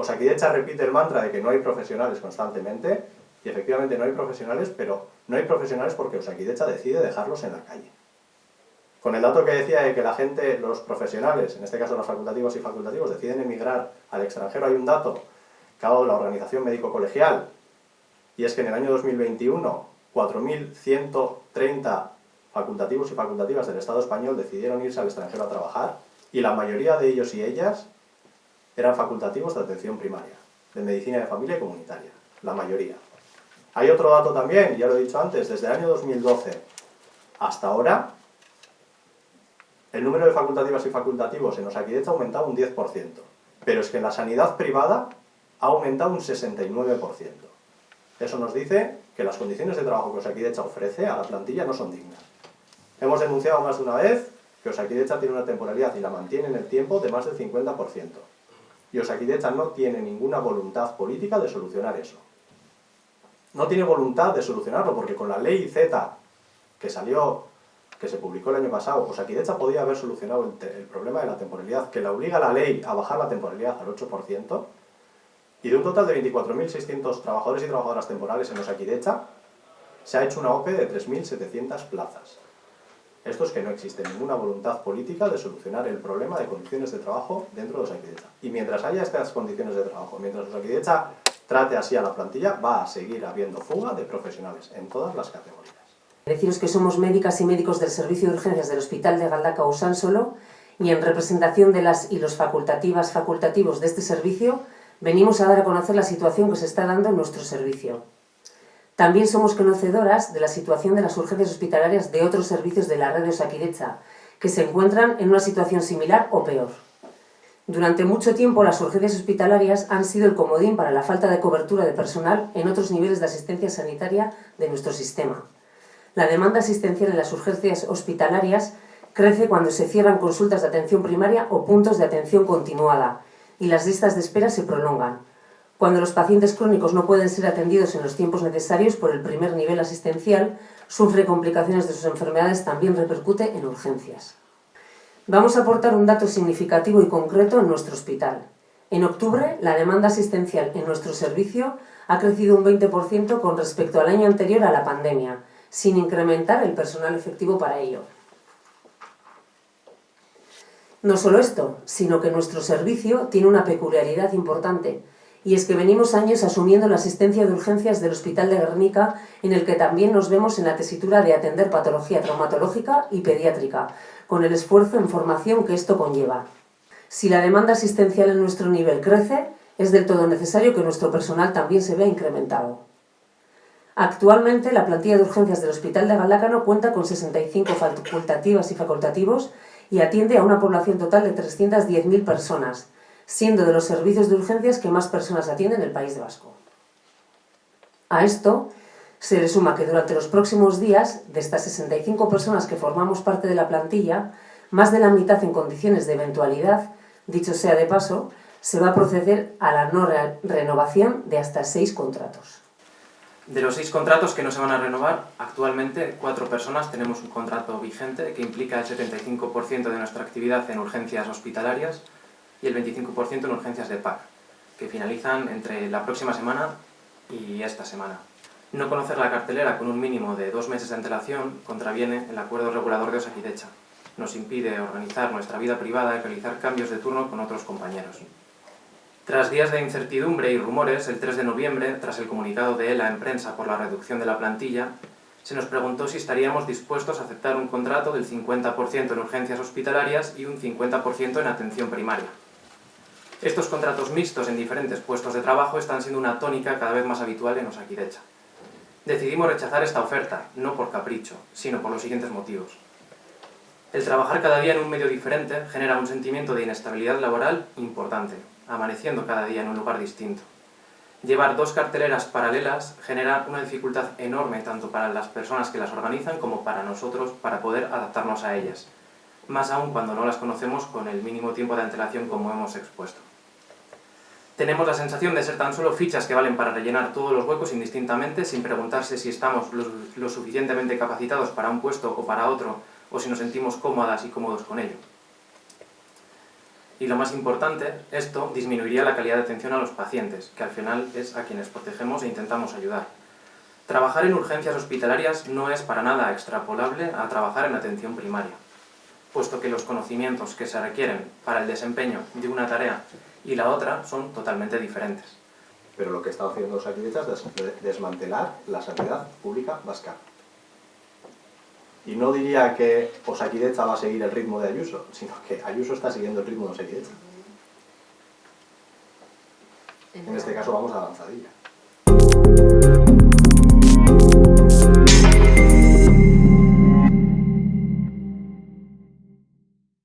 Osakidecha repite el mantra de que no hay profesionales constantemente, y efectivamente no hay profesionales, pero no hay profesionales porque Osakidecha decide dejarlos en la calle. Con el dato que decía de que la gente, los profesionales, en este caso los facultativos y facultativos, deciden emigrar al extranjero, hay un dato que ha dado la Organización Médico Colegial, y es que en el año 2021 4.130 facultativos y facultativas del Estado español decidieron irse al extranjero a trabajar, y la mayoría de ellos y ellas eran facultativos de atención primaria, de medicina de familia y comunitaria, la mayoría. Hay otro dato también, ya lo he dicho antes, desde el año 2012 hasta ahora, el número de facultativas y facultativos en Osakidecha ha aumentado un 10%, pero es que en la sanidad privada ha aumentado un 69%. Eso nos dice que las condiciones de trabajo que Osakidecha ofrece a la plantilla no son dignas. Hemos denunciado más de una vez que Osakidecha tiene una temporalidad y la mantiene en el tiempo de más del 50%. Y Osakidecha no tiene ninguna voluntad política de solucionar eso. No tiene voluntad de solucionarlo porque con la ley Z que salió que se publicó el año pasado, pues Osakidecha podía haber solucionado el, problema de la temporalidad, que le obliga la ley a bajar la temporalidad al 8%, y de un total de 24.600 trabajadores y trabajadoras temporales en Osakidecha, se ha hecho una OPE de 3.700 plazas. Esto es que no existe ninguna voluntad política de solucionar el problema de condiciones de trabajo dentro de Osakidecha. Y mientras haya estas condiciones de trabajo, mientras Osakidecha trate así a la plantilla, va a seguir habiendo fuga de profesionales en todas las categorías. Deciros que somos médicas y médicos del Servicio de Urgencias del Hospital de Galdaca Solo y en representación de las y los facultativas facultativos de este servicio venimos a dar a conocer la situación que se está dando en nuestro servicio. También somos conocedoras de la situación de las urgencias hospitalarias de otros servicios de la red de Osakidecha, que se encuentran en una situación similar o peor. Durante mucho tiempo las urgencias hospitalarias han sido el comodín para la falta de cobertura de personal en otros niveles de asistencia sanitaria de nuestro sistema. La demanda asistencial en las urgencias hospitalarias crece cuando se cierran consultas de atención primaria o puntos de atención continuada y las listas de espera se prolongan. Cuando los pacientes crónicos no pueden ser atendidos en los tiempos necesarios por el primer nivel asistencial, sufre complicaciones de sus enfermedades, también repercute en urgencias. Vamos a aportar un dato significativo y concreto en nuestro hospital. En octubre, la demanda asistencial en nuestro servicio ha crecido un 20% con respecto al año anterior a la pandemia, sin incrementar el personal efectivo para ello. No solo esto, sino que nuestro servicio tiene una peculiaridad importante, y es que venimos años asumiendo la asistencia de urgencias del Hospital de Guernica, en el que también nos vemos en la tesitura de atender patología traumatológica y pediátrica, con el esfuerzo en formación que esto conlleva. Si la demanda asistencial en nuestro nivel crece, es del todo necesario que nuestro personal también se vea incrementado. Actualmente, la plantilla de urgencias del Hospital de Galácano cuenta con 65 facultativas y facultativos y atiende a una población total de 310.000 personas, siendo de los servicios de urgencias que más personas atienden en el País Vasco. A esto se le suma que durante los próximos días, de estas 65 personas que formamos parte de la plantilla, más de la mitad en condiciones de eventualidad, dicho sea de paso, se va a proceder a la no renovación de hasta seis contratos. De los seis contratos que no se van a renovar, actualmente cuatro personas tenemos un contrato vigente que implica el 75% de nuestra actividad en urgencias hospitalarias y el 25% en urgencias de PAC, que finalizan entre la próxima semana y esta semana. No conocer la cartelera con un mínimo de dos meses de antelación contraviene el acuerdo regulador de Osakidecha. Nos impide organizar nuestra vida privada y realizar cambios de turno con otros compañeros. Tras días de incertidumbre y rumores, el 3 de noviembre, tras el comunicado de ELA en prensa por la reducción de la plantilla, se nos preguntó si estaríamos dispuestos a aceptar un contrato del 50% en urgencias hospitalarias y un 50% en atención primaria. Estos contratos mixtos en diferentes puestos de trabajo están siendo una tónica cada vez más habitual en Osakidecha. Decidimos rechazar esta oferta, no por capricho, sino por los siguientes motivos. El trabajar cada día en un medio diferente genera un sentimiento de inestabilidad laboral importante, amaneciendo cada día en un lugar distinto. Llevar dos carteleras paralelas genera una dificultad enorme tanto para las personas que las organizan como para nosotros para poder adaptarnos a ellas, más aún cuando no las conocemos con el mínimo tiempo de antelación como hemos expuesto. Tenemos la sensación de ser tan solo fichas que valen para rellenar todos los huecos indistintamente sin preguntarse si estamos lo, lo suficientemente capacitados para un puesto o para otro o si nos sentimos cómodas y cómodos con ello. Y lo más importante, esto disminuiría la calidad de atención a los pacientes, que al final es a quienes protegemos e intentamos ayudar. Trabajar en urgencias hospitalarias no es para nada extrapolable a trabajar en atención primaria, puesto que los conocimientos que se requieren para el desempeño de una tarea y la otra son totalmente diferentes. Pero lo que está haciendo Osakideta es desmantelar la sanidad pública vasca. Y no diría que Osakideta va a seguir el ritmo de Ayuso, sino que Ayuso está siguiendo el ritmo de Osakideta. En este caso vamos a avanzadilla.